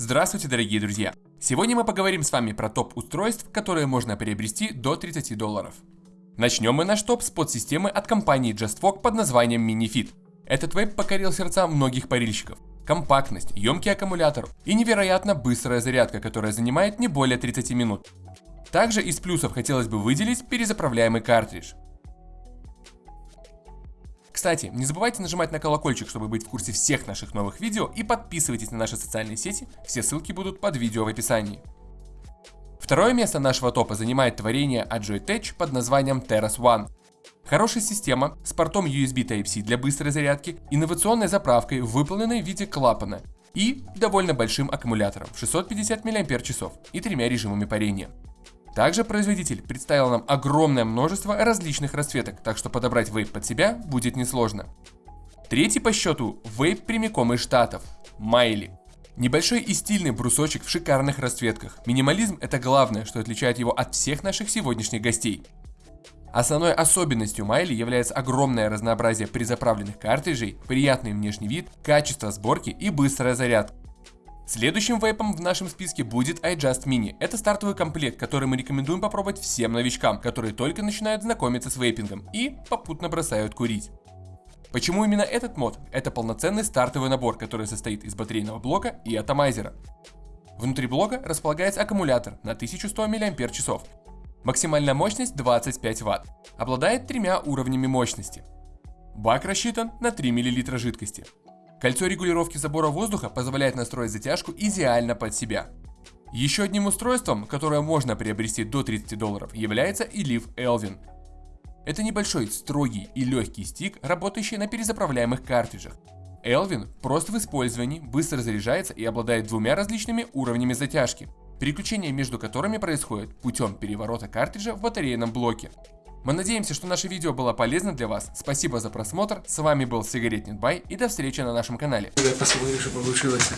Здравствуйте, дорогие друзья! Сегодня мы поговорим с вами про топ устройств, которые можно приобрести до 30 долларов. Начнем мы наш топ с подсистемы от компании JustFog под названием MiniFit. Этот вейп покорил сердца многих парильщиков. Компактность, емкий аккумулятор и невероятно быстрая зарядка, которая занимает не более 30 минут. Также из плюсов хотелось бы выделить перезаправляемый картридж. Кстати, не забывайте нажимать на колокольчик, чтобы быть в курсе всех наших новых видео и подписывайтесь на наши социальные сети, все ссылки будут под видео в описании. Второе место нашего топа занимает творение от Joytech под названием Terras One. Хорошая система с портом USB Type-C для быстрой зарядки, инновационной заправкой, выполненной в виде клапана и довольно большим аккумулятором 650 мАч и тремя режимами парения. Также производитель представил нам огромное множество различных расцветок, так что подобрать вейп под себя будет несложно. Третий по счету вейп прямиком из штатов – Майли. Небольшой и стильный брусочек в шикарных расцветках. Минимализм – это главное, что отличает его от всех наших сегодняшних гостей. Основной особенностью Майли является огромное разнообразие призаправленных картриджей, приятный внешний вид, качество сборки и быстрая зарядка. Следующим вейпом в нашем списке будет iJust Mini. Это стартовый комплект, который мы рекомендуем попробовать всем новичкам, которые только начинают знакомиться с вейпингом и попутно бросают курить. Почему именно этот мод? Это полноценный стартовый набор, который состоит из батарейного блока и атомайзера. Внутри блока располагается аккумулятор на 1100 мАч. Максимальная мощность 25 Вт. Обладает тремя уровнями мощности. Бак рассчитан на 3 мл жидкости. Кольцо регулировки забора воздуха позволяет настроить затяжку идеально под себя. Еще одним устройством, которое можно приобрести до 30 долларов, является Elif Elvin. Это небольшой, строгий и легкий стик, работающий на перезаправляемых картриджах. Elvin прост в использовании, быстро заряжается и обладает двумя различными уровнями затяжки, переключение между которыми происходит путем переворота картриджа в батарейном блоке. Мы надеемся, что наше видео было полезно для вас. Спасибо за просмотр. С вами был Сигаретник Бай и до встречи на нашем канале. Я посмотрю, что получилось.